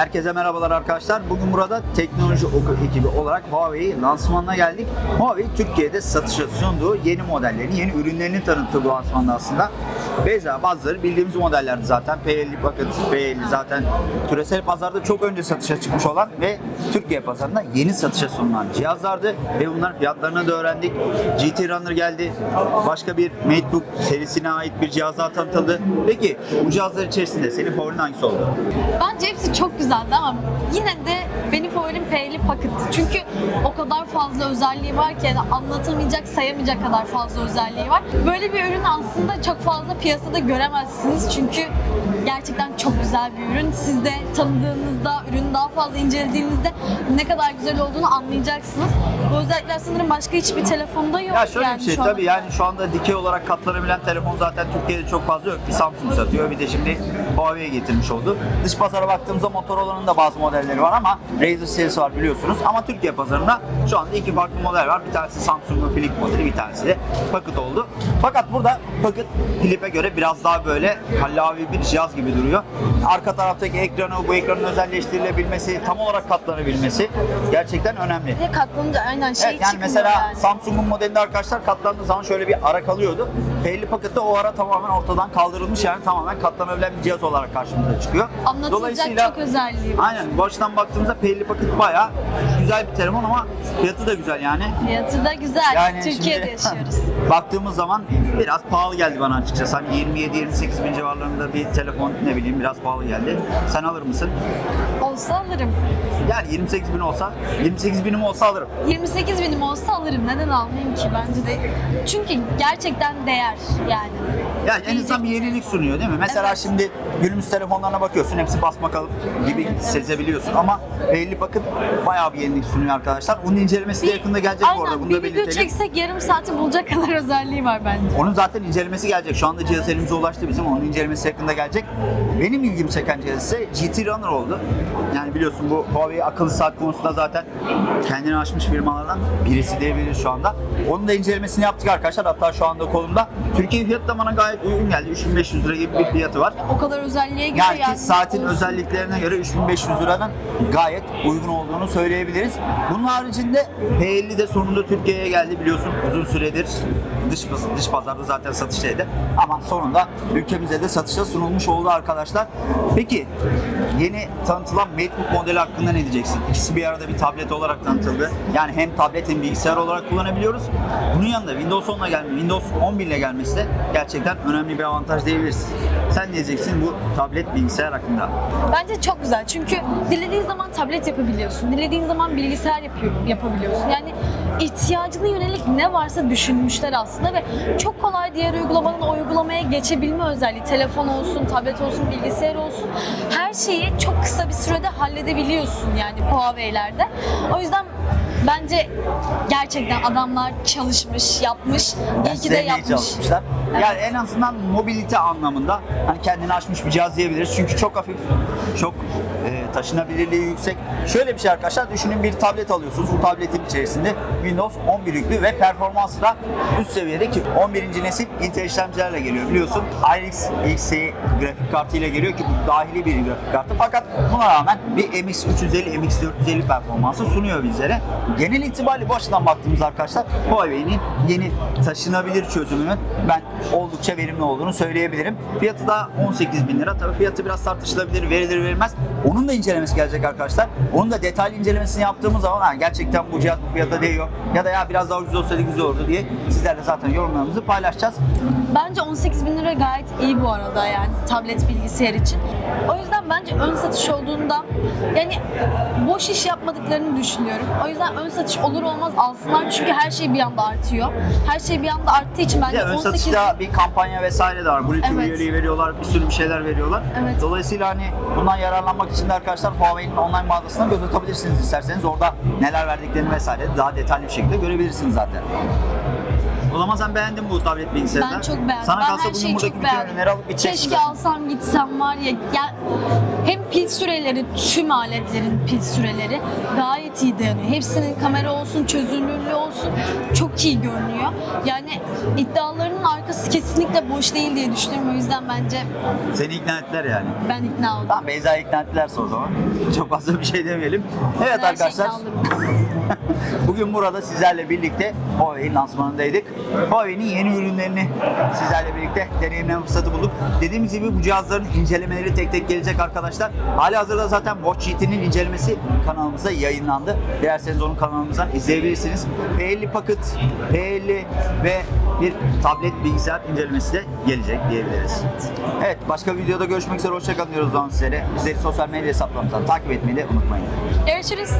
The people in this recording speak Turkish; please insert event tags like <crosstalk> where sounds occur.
Herkese merhabalar arkadaşlar. Bugün burada teknoloji ekibi olarak Huawei lansmanına geldik. Huawei Türkiye'de satışa sunduğu yeni modellerini, yeni ürünlerini tanıttı bu lansmanda aslında. Beyza bazıları bildiğimiz modellerdi zaten. P50 Pocket, P50 zaten küresel pazarda çok önce satışa çıkmış olan ve Türkiye pazarında yeni satışa sunulan cihazlardı ve bunların fiyatlarını da öğrendik. GT Runner geldi. Başka bir MateBook serisine ait bir cihaz daha tanıtıldı. Peki bu cihazlar içerisinde senin favorin hangisi oldu? Bence hepsi çok güzeldi ama yine de benim favorim P50 Pocket. Çünkü o kadar fazla özelliği var ki yani anlatamayacak, sayamayacak kadar fazla özelliği var. Böyle bir ürün aslında çok fazla piyasada göremezsiniz. Çünkü gerçekten çok güzel bir ürün. Siz de tanıdığınızda, ürünü daha fazla incelediğinizde ne kadar güzel olduğunu anlayacaksınız. Bu özellikler sanırım başka hiçbir telefonda yok. Ya şöyle yani bir şey tabii yani şu anda dikey olarak katlanabilen telefon zaten Türkiye'de çok fazla yok. Bir Samsung satıyor bir de şimdi Huawei'ye getirmiş oldu. Dış pazara baktığımızda Motorola'nın da bazı modelleri var ama Razer serisi var biliyorsunuz. Ama Türkiye pazarında şu anda iki farklı model var. Bir tanesi Samsung'un Flip modeli bir tanesi de Pocket oldu. Fakat burada Pocket Flip'e göre biraz daha böyle kallavi bir cihaz gibi duruyor. Arka taraftaki ekranı, bu ekranın özelleştirilebilmesi, tam olarak katlanabilmesi gerçekten önemli. De katlanınca aynen şey Evet, yani mesela yani. Samsung'un modelinde arkadaşlar katlandığı zaman şöyle bir ara kalıyordu. P50 pakette o ara tamamen ortadan kaldırılmış yani tamamen katlanabilen bir cihaz olarak karşımıza çıkıyor. Anlatılacak çok özelliği var. Aynen bu açıdan baktığımızda P50 paket bayağı güzel bir telefon ama fiyatı da güzel yani. Fiyatı da güzel. Yani Türkiye'de şimdi <laughs> yaşıyoruz. baktığımız zaman biraz pahalı geldi bana açıkçası. Hani 27-28 bin civarlarında bir telefon ne bileyim biraz pahalı geldi. Sen alır mısın? Olsa alırım. Yani 28 bin olsa, 28 binim olsa alırım. 28 binim olsa alırım. Neden almayayım ki bence de. Çünkü gerçekten değer yani. Yani en azından bir yenilik sunuyor değil mi? Mesela Evet. şimdi günümüz telefonlarına bakıyorsun hepsi basma kalıp gibi sezebiliyorsun ama belli bakın bayağı bir yenilik sunuyor arkadaşlar. Onun incelemesi de yakında gelecek bu arada Aynen, bunu bir da video belirtelim. çeksek yarım saati bulacak kadar özelliği var bence. Onun zaten incelemesi gelecek. Şu anda cihaz elimize ulaştı bizim. Onun incelemesi yakında gelecek. Benim ilgimi çeken cihaz ise GT Runner oldu. Yani biliyorsun bu Huawei akıllı saat konusunda zaten kendini aşmış firmalardan birisi diyebiliriz şu anda. Onun da incelemesini yaptık arkadaşlar. Hatta şu anda kolumda. Türkiye bana gayet uygun geldi. 3500 lira gibi bir fiyatı var. O kadar özelliğe göre Yani yani. saatin olsun. özelliklerine göre 3500 liradan gayet uygun olduğunu söyleyebiliriz. Bunun haricinde P50 de sonunda Türkiye'ye geldi biliyorsun uzun süredir dış, dış pazarda zaten satıştaydı. Ama sonunda ülkemize de satışa sunulmuş oldu arkadaşlar. Peki yeni tanıtılan MateBook modeli hakkında ne diyeceksin? İkisi bir arada bir tablet olarak tanıtıldı. Yani hem tablet hem bilgisayar olarak kullanabiliyoruz. Bunun yanında Windows 10'la gelme, Windows 11 ile gelmesi de gerçekten önemli bir avantaj diyebiliriz. Sen ne diyeceksin bu tablet bilgisayar hakkında? Bence çok güzel çünkü dilediğin zaman tablet yapabiliyorsun. Dilediğin zaman bilgisayar yapıyor, yapabiliyorsun. Yani ihtiyacına yönelik ne varsa düşünmüşler aslında ve çok kolay diğer uygulamadan o uygulamaya geçebilme özelliği. Telefon olsun, tablet olsun, bilgisayar olsun. Her şeyi çok kısa bir sürede halledebiliyorsun yani Huawei'lerde. O yüzden bence gerçekten adamlar çalışmış, yapmış. İyi ki de yapmış. çalışmışlar. Evet. Yani en azından mobilite anlamında hani kendini aşmış bir cihaz diyebiliriz. Çünkü çok hafif, çok e, taşınabilirliği yüksek. Şöyle bir şey arkadaşlar düşünün bir tablet alıyorsunuz. Bu tabletin içerisinde Windows 11 yüklü ve performansı da üst seviyede ki 11. nesil Intel işlemcilerle geliyor biliyorsun. RX X'i grafik kartı ile geliyor ki bu dahili bir grafik kartı. Fakat buna rağmen bir MX 350, MX 450 performansı sunuyor bizlere. Genel itibariyle bu açıdan baktığımız arkadaşlar Huawei'nin yeni taşınabilir çözümünün ben oldukça verimli olduğunu söyleyebilirim. Fiyatı da 18 bin lira. Tabii fiyatı biraz tartışılabilir, verilir verilmez. Onun da incelemesi gelecek arkadaşlar. Onun da detaylı incelemesini yaptığımız zaman ha, gerçekten bu cihaz bu fiyata değiyor ya da ya biraz daha ucuz olsaydı güzel olurdu diye sizlerle zaten yorumlarımızı paylaşacağız. Bence 18 bin lira gayet iyi bu arada yani tablet bilgisayar için. O yüzden bence ön satış olduğunda yani boş iş yapmadıklarını düşünüyorum. O yüzden ön satış olur olmaz alsınlar çünkü her şey bir anda artıyor. Her şey bir anda arttığı için Bir bence de ön 18 satışta bir kampanya vesaire de var. Bluetooth Evet. üyeliği veriyorlar, bir sürü bir şeyler veriyorlar. Evet. Dolayısıyla hani bundan yararlanmak için de arkadaşlar Huawei'nin online mağazasına göz atabilirsiniz isterseniz. Orada neler verdiklerini vesaire daha detaylı bir şekilde görebilirsiniz zaten. O zaman sen beğendin bu tablet bilgisayarını. ben çok beğendim. Sana ben kalsa her bugün buradaki bütün ürünleri alıp gideceksin Keşke zaten. alsam gitsem var ya. ya hem pil süreleri, tüm aletlerin pil süreleri gayet iyi dayanıyor. Hepsinin kamera olsun, çözünürlüğü olsun çok iyi görünüyor. Yani iddialarının arkası kesinlikle boş değil diye düşünüyorum. O yüzden bence Seni ikna ettiler yani. ben ikna oldum. Tamam Beyza'yı ikna ettilerse o zaman. Çok fazla bir şey demeyelim. Evet her arkadaşlar. olurum. <laughs> Bugün burada sizlerle birlikte Huawei'nin lansmanındaydık. Huawei'nin yeni ürünlerini sizlerle birlikte deneyimleme fırsatı bulduk. Dediğimiz gibi bu cihazların incelemeleri tek tek gelecek arkadaşlar. Hali hazırda zaten Watch GT'nin incelemesi kanalımıza yayınlandı. Dilerseniz onun kanalımızdan izleyebilirsiniz. P50 Pocket, P50 ve bir tablet bilgisayar incelemesi de gelecek diyebiliriz. Evet başka videoda görüşmek üzere. Hoşçakalın diyoruz o zaman sizlere. Bizleri sosyal medya hesaplarımızdan takip etmeyi de unutmayın. Görüşürüz.